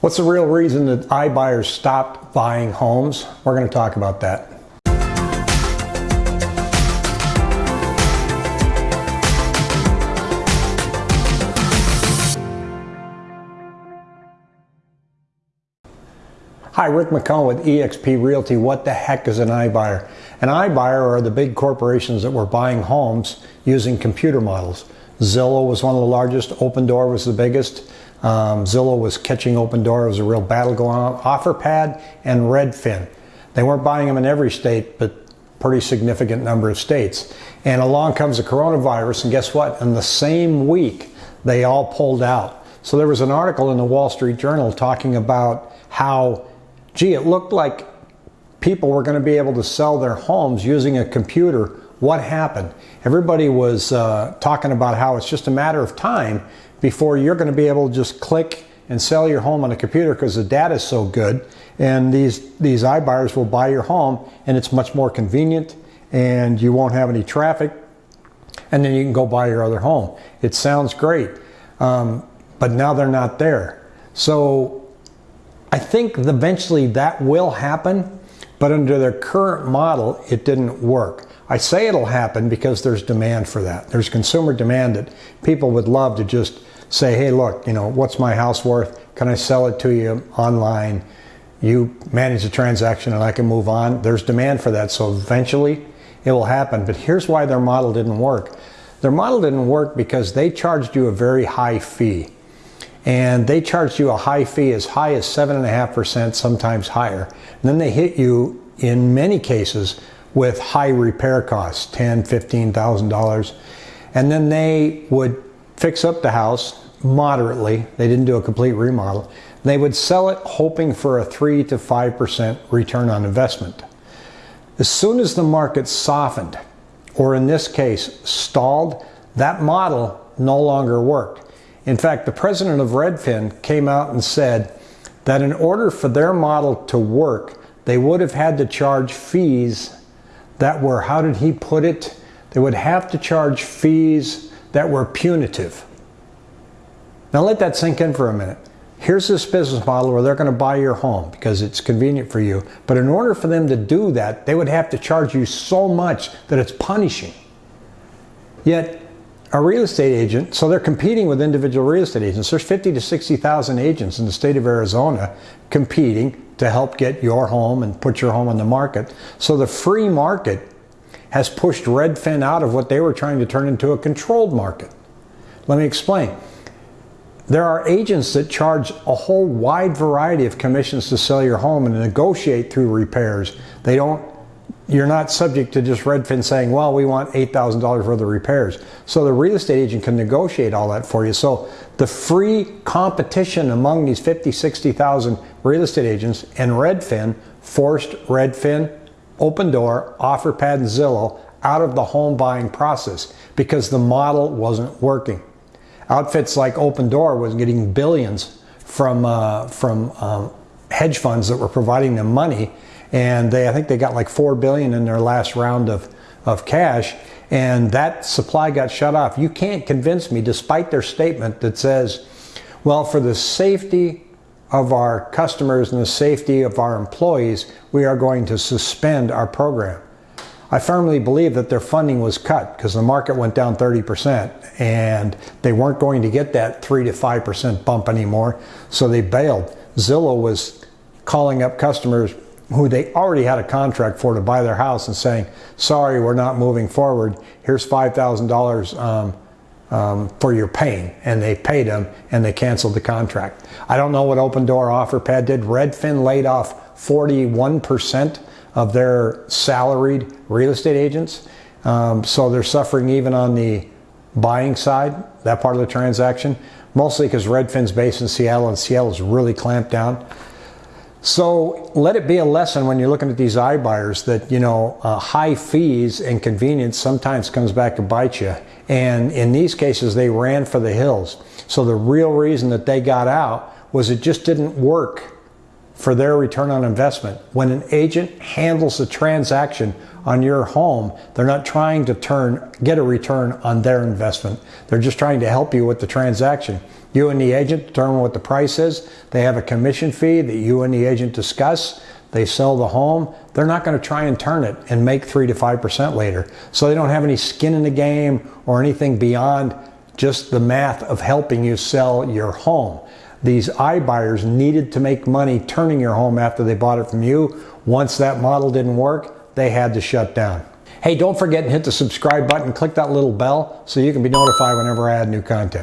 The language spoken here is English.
What's the real reason that iBuyers stopped buying homes? We're going to talk about that. Hi, Rick McCone with eXp Realty. What the heck is an iBuyer? An iBuyer are the big corporations that were buying homes using computer models. Zillow was one of the largest, Opendoor was the biggest. Um, Zillow was catching Opendoor. It was a real battle going on. OfferPad and Redfin. They weren't buying them in every state, but pretty significant number of states. And along comes the coronavirus, and guess what? In the same week, they all pulled out. So there was an article in the Wall Street Journal talking about how, gee, it looked like people were going to be able to sell their homes using a computer. What happened? Everybody was uh, talking about how it's just a matter of time before you're going to be able to just click and sell your home on a computer because the data is so good and these these iBuyers will buy your home and it's much more convenient and you won't have any traffic and then you can go buy your other home. It sounds great um, but now they're not there. So I think eventually that will happen but under their current model it didn't work. I say it'll happen because there's demand for that. There's consumer demand that people would love to just say, hey, look, you know, what's my house worth? Can I sell it to you online? You manage the transaction and I can move on. There's demand for that. So eventually it will happen. But here's why their model didn't work. Their model didn't work because they charged you a very high fee. And they charged you a high fee as high as 7.5%, sometimes higher. And then they hit you, in many cases, with high repair costs, ten, fifteen thousand dollars, and then they would fix up the house moderately. They didn't do a complete remodel. They would sell it hoping for a three to five percent return on investment. As soon as the market softened, or in this case stalled, that model no longer worked. In fact, the president of Redfin came out and said that in order for their model to work, they would have had to charge fees that were, how did he put it? They would have to charge fees that were punitive. Now let that sink in for a minute. Here's this business model where they're going to buy your home because it's convenient for you. But in order for them to do that, they would have to charge you so much that it's punishing. Yet a real estate agent, so they're competing with individual real estate agents. There's 50 to 60,000 agents in the state of Arizona competing to help get your home and put your home on the market. So the free market has pushed Redfin out of what they were trying to turn into a controlled market. Let me explain. There are agents that charge a whole wide variety of commissions to sell your home and negotiate through repairs. They don't you're not subject to just Redfin saying, well, we want $8,000 worth of repairs. So the real estate agent can negotiate all that for you. So the free competition among these 50, 60,000 real estate agents and Redfin forced Redfin, Opendoor, OfferPad, and Zillow out of the home buying process because the model wasn't working. Outfits like Opendoor was getting billions from, uh, from um, hedge funds that were providing them money and they I think they got like four billion in their last round of of cash, and that supply got shut off. You can't convince me, despite their statement that says, well, for the safety of our customers and the safety of our employees, we are going to suspend our program. I firmly believe that their funding was cut because the market went down 30% and they weren't going to get that 3 to 5% bump anymore, so they bailed. Zillow was calling up customers who they already had a contract for to buy their house and saying, sorry, we're not moving forward. Here's $5,000 um, um, for your pain. And they paid them and they canceled the contract. I don't know what Opendoor OfferPad did. Redfin laid off 41% of their salaried real estate agents. Um, so they're suffering even on the buying side, that part of the transaction, mostly because Redfin's based in Seattle and Seattle is really clamped down. So let it be a lesson when you're looking at these iBuyers that you know uh, high fees and convenience sometimes comes back to bite you. And in these cases, they ran for the hills. So the real reason that they got out was it just didn't work for their return on investment. When an agent handles a transaction on your home, they're not trying to turn get a return on their investment. They're just trying to help you with the transaction. You and the agent determine what the price is. They have a commission fee that you and the agent discuss. They sell the home. They're not going to try and turn it and make 3 to 5% later. So they don't have any skin in the game or anything beyond just the math of helping you sell your home. These iBuyers needed to make money turning your home after they bought it from you. Once that model didn't work, they had to shut down. Hey, don't forget to hit the subscribe button, click that little bell so you can be notified whenever I add new content.